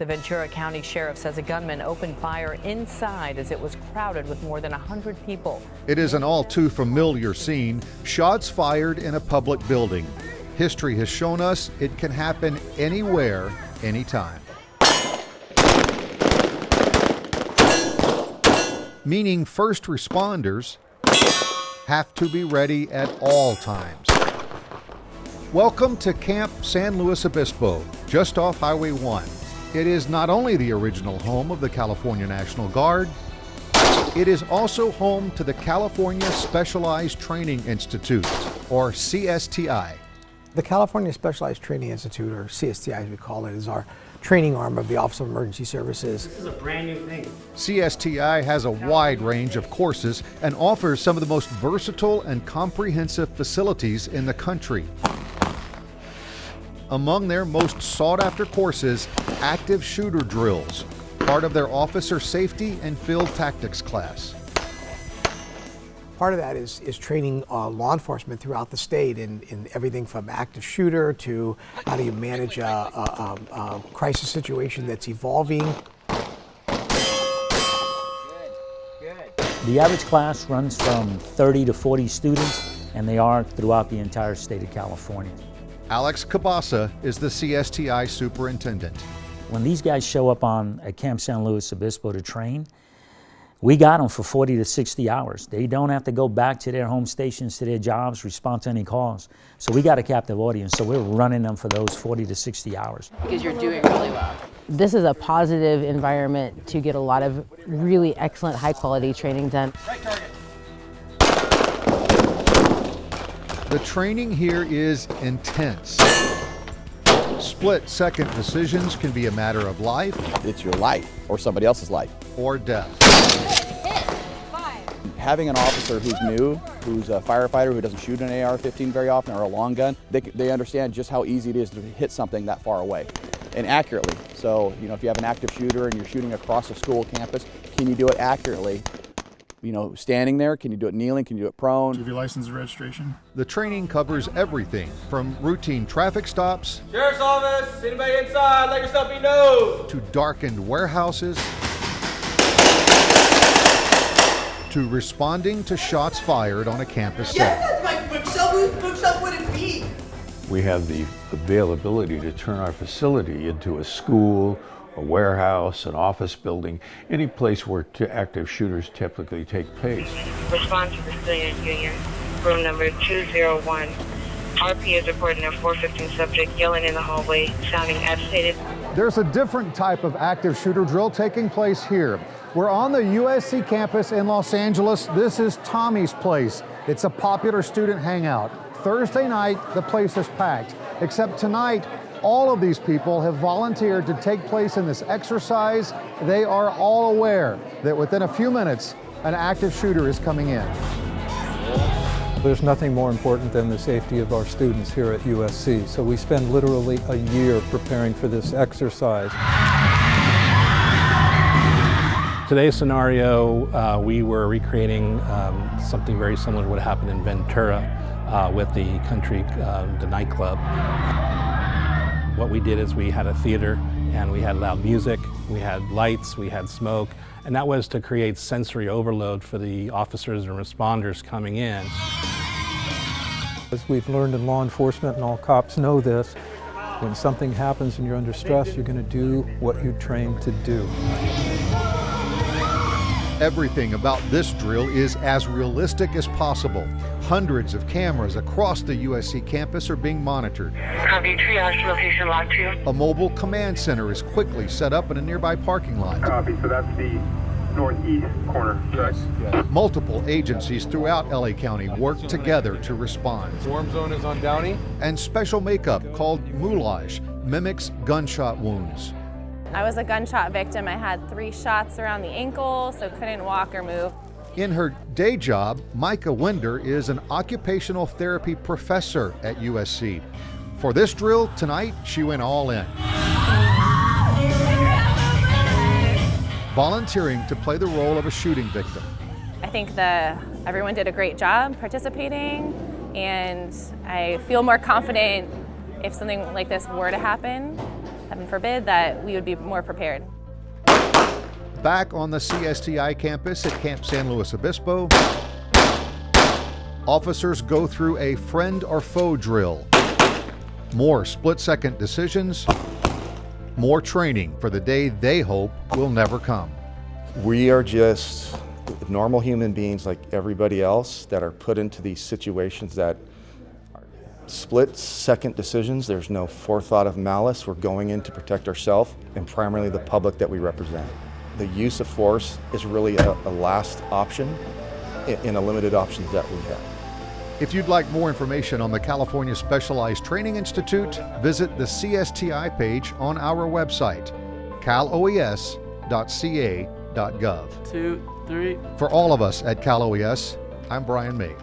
The Ventura County Sheriff says a gunman opened fire inside as it was crowded with more than 100 people. It is an all too familiar scene shots fired in a public building. History has shown us it can happen anywhere, anytime. Meaning first responders have to be ready at all times. Welcome to Camp San Luis Obispo, just off Highway 1. It is not only the original home of the California National Guard, it is also home to the California Specialized Training Institute, or CSTI. The California Specialized Training Institute, or CSTI as we call it, is our training arm of the Office of Emergency Services. This is a brand new thing. CSTI has a wide range of courses and offers some of the most versatile and comprehensive facilities in the country. Among their most sought after courses, active shooter drills, part of their officer safety and field tactics class. Part of that is, is training uh, law enforcement throughout the state in, in everything from active shooter to how do you manage a, a, a, a crisis situation that's evolving. The average class runs from 30 to 40 students, and they are throughout the entire state of California. Alex Cabasa is the CSTI superintendent. When these guys show up on at Camp San Luis Obispo to train, we got them for 40 to 60 hours. They don't have to go back to their home stations, to their jobs, respond to any calls. So we got a captive audience, so we're running them for those 40 to 60 hours. Because you're doing really well. This is a positive environment to get a lot of really excellent high quality training done. Right target. The training here is intense. Split second decisions can be a matter of life. It's your life or somebody else's life. Or death. Having an officer who's new, who's a firefighter who doesn't shoot an AR-15 very often or a long gun, they, they understand just how easy it is to hit something that far away and accurately. So, you know, if you have an active shooter and you're shooting across a school campus, can you do it accurately you know, standing there? Can you do it kneeling? Can you do it prone? Do you have your license and registration? The training covers everything from routine traffic stops, Sheriff's Office, anybody inside, let yourself be known, to darkened warehouses, to responding to shots fired on a campus yes, that's my bookshelf. Whose bookshelf would it be? We have the availability to turn our facility into a school a warehouse, an office building, any place where active shooters typically take place. Respond to the civilian union, room number 201. RP is reporting a 415 subject yelling in the hallway, sounding agitated. There's a different type of active shooter drill taking place here. We're on the USC campus in Los Angeles. This is Tommy's Place. It's a popular student hangout. Thursday night, the place is packed, except tonight, all of these people have volunteered to take place in this exercise. They are all aware that within a few minutes, an active shooter is coming in. There's nothing more important than the safety of our students here at USC, so we spend literally a year preparing for this exercise. Today's scenario, uh, we were recreating um, something very similar to what happened in Ventura uh, with the country, uh, the nightclub. We did is we had a theater and we had loud music, we had lights, we had smoke, and that was to create sensory overload for the officers and responders coming in. As we've learned in law enforcement, and all cops know this, when something happens and you're under stress, you're going to do what you're trained to do. Everything about this drill is as realistic as possible. Hundreds of cameras across the USC campus are being monitored. Copy, triage location locked two. A mobile command center is quickly set up in a nearby parking lot. Copy, so that's the northeast corner, correct? Yes. Multiple agencies throughout LA County work together to respond. Swarm zone is on Downey. And special makeup called moulage mimics gunshot wounds. I was a gunshot victim. I had three shots around the ankle, so couldn't walk or move. In her day job, Micah Winder is an occupational therapy professor at USC. For this drill tonight, she went all in. Volunteering to play the role of a shooting victim. I think that everyone did a great job participating, and I feel more confident if something like this were to happen heaven forbid, that we would be more prepared. Back on the CSTI campus at Camp San Luis Obispo, officers go through a friend or foe drill. More split second decisions, more training for the day they hope will never come. We are just normal human beings like everybody else that are put into these situations that are split second decisions. There's no forethought of malice. We're going in to protect ourselves and primarily the public that we represent. The use of force is really a, a last option in, in a limited options that we have. If you'd like more information on the California Specialized Training Institute, visit the CSTI page on our website, caloes.ca.gov. Two, three. For all of us at Cal OES, I'm Brian May.